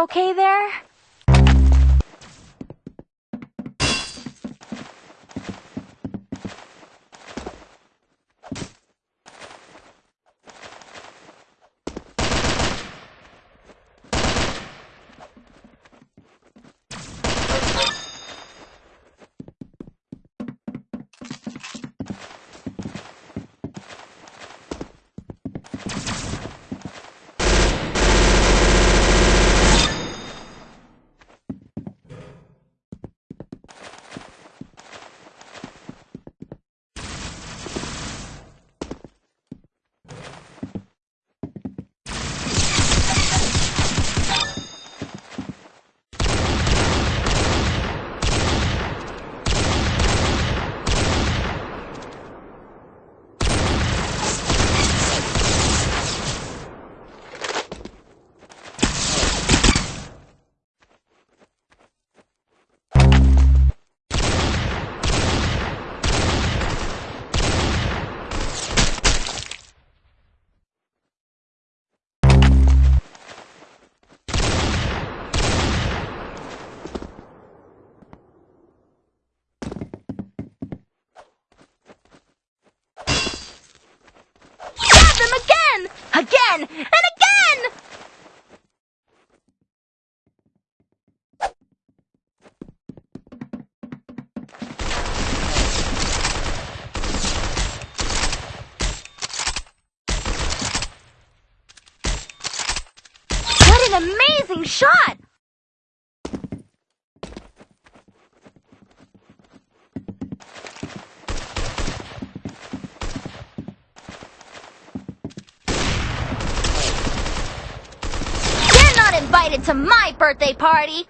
okay there? Amazing shot! You're not invited to my birthday party!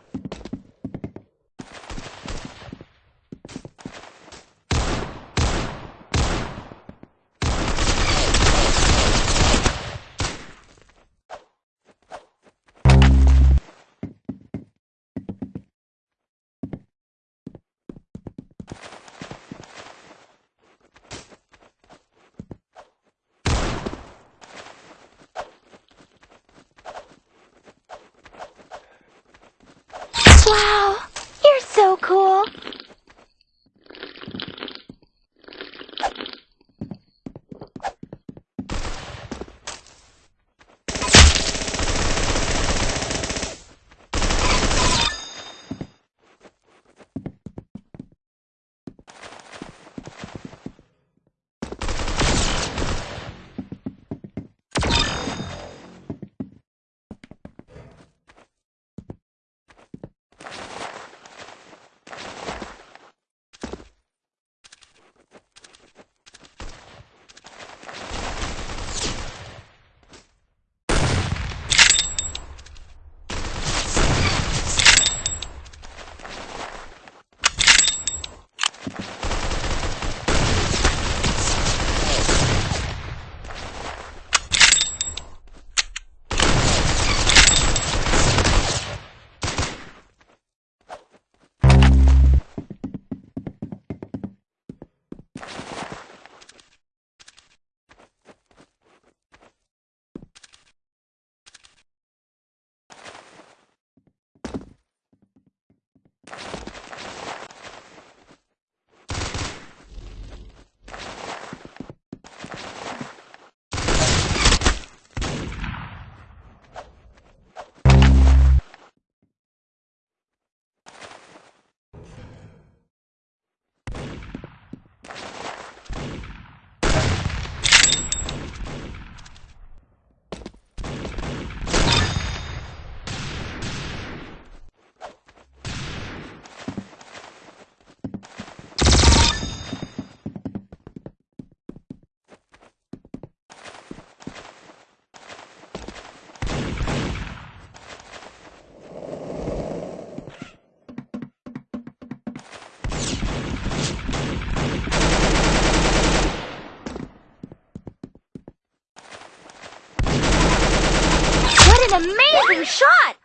Shot!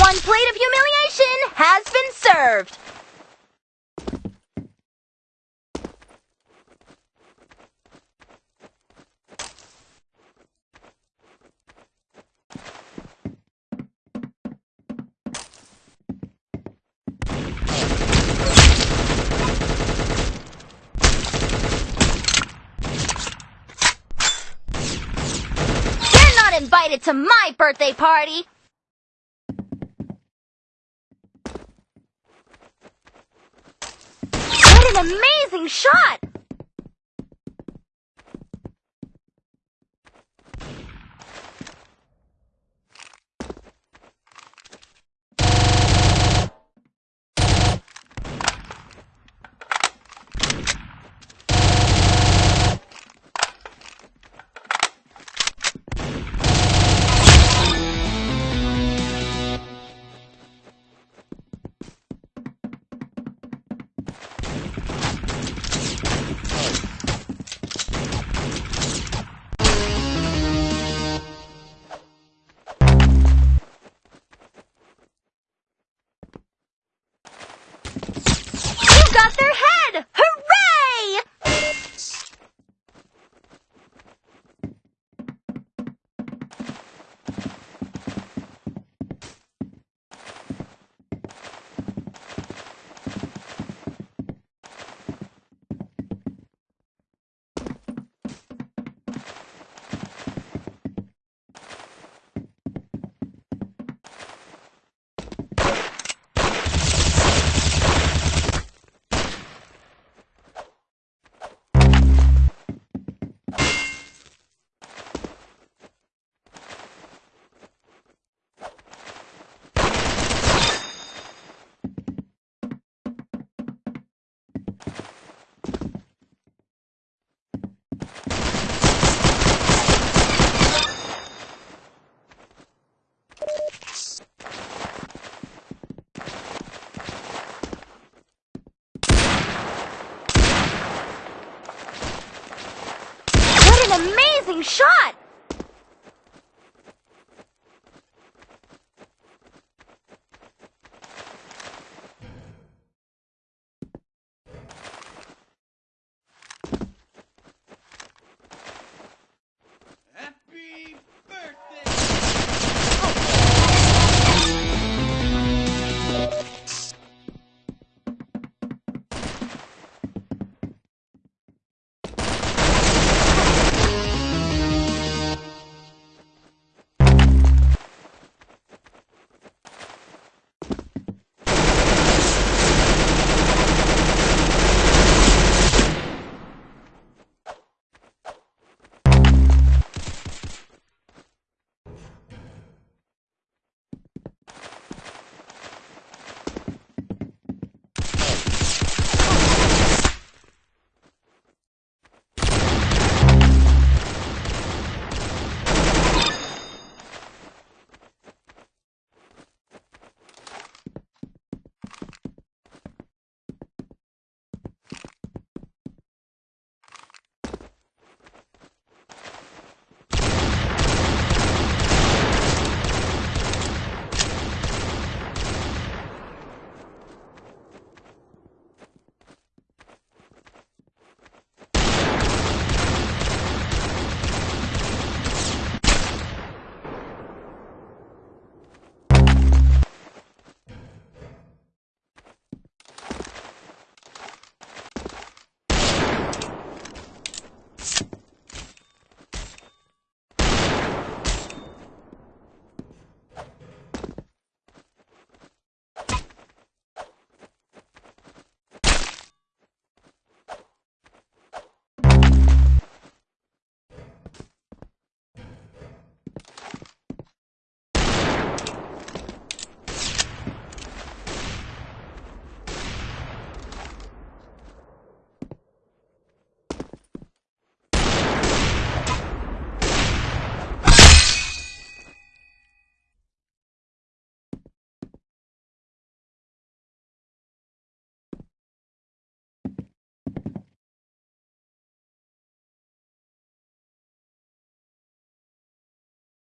One plate of humiliation has been served. Invited to my birthday party. What an amazing shot!